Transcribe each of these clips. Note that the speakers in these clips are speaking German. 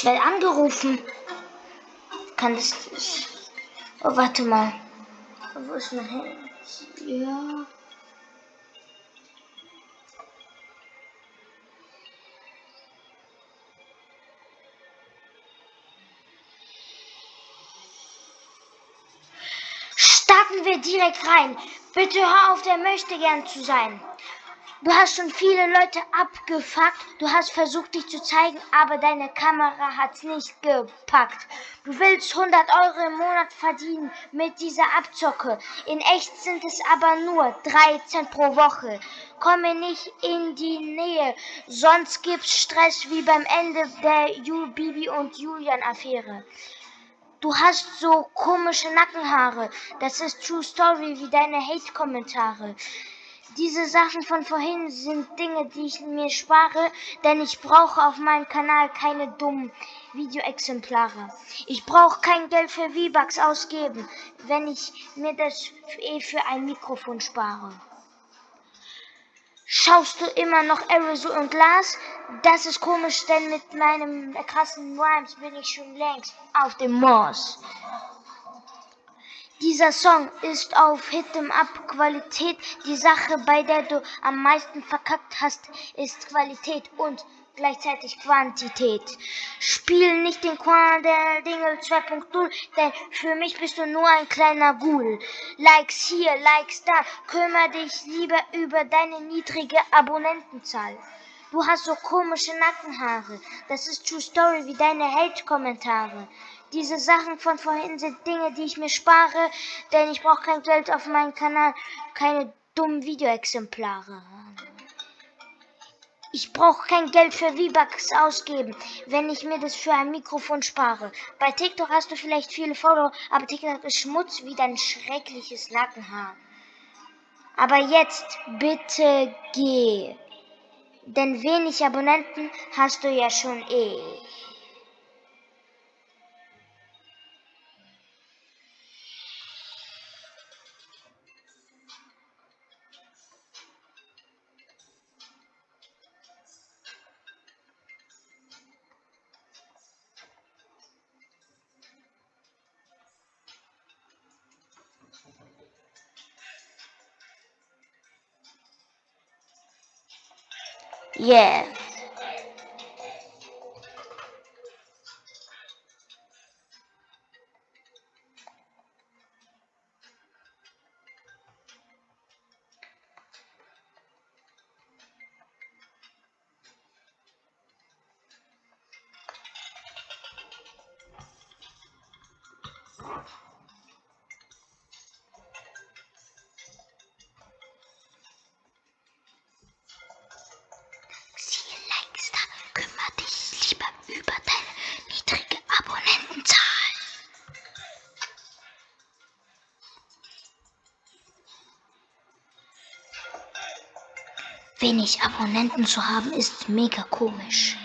Ich werde angerufen. Kann das. Oh, warte mal. Wo ist mein Handy? Ja. Starten wir direkt rein. Bitte hör auf, der möchte gern zu sein. Du hast schon viele Leute abgefuckt. Du hast versucht, dich zu zeigen, aber deine Kamera hat's nicht gepackt. Du willst 100 Euro im Monat verdienen mit dieser Abzocke. In echt sind es aber nur 13 pro Woche. Komme nicht in die Nähe, sonst gibt's Stress wie beim Ende der Ju Bibi und Julian Affäre. Du hast so komische Nackenhaare. Das ist True Story wie deine Hate-Kommentare. Diese Sachen von vorhin sind Dinge, die ich mir spare, denn ich brauche auf meinem Kanal keine dummen Videoexemplare. Ich brauche kein Geld für V-Bucks ausgeben, wenn ich mir das eh für ein Mikrofon spare. Schaust du immer noch Aerosol und Glas? Das ist komisch, denn mit meinem krassen Rhymes bin ich schon längst auf dem Mars. Dieser Song ist auf Hit'em Up Qualität. Die Sache, bei der du am meisten verkackt hast, ist Qualität und gleichzeitig Quantität. Spiel nicht den Quaderdingel 2.0, denn für mich bist du nur ein kleiner Ghoul. Likes hier, Likes da, kümmere dich lieber über deine niedrige Abonnentenzahl. Du hast so komische Nackenhaare. Das ist True Story wie deine Hate-Kommentare. Diese Sachen von vorhin sind Dinge, die ich mir spare, denn ich brauche kein Geld auf meinem Kanal, keine dummen Videoexemplare. Ich brauche kein Geld für V-Bucks ausgeben, wenn ich mir das für ein Mikrofon spare. Bei TikTok hast du vielleicht viele Follower, aber TikTok ist Schmutz wie dein schreckliches Nackenhaar. Aber jetzt bitte geh. Denn wenig Abonnenten hast du ja schon eh. Yeah. Thank Wenig Abonnenten zu haben ist mega komisch.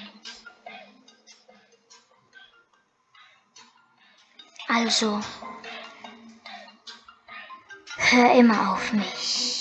Also, hör immer auf mich.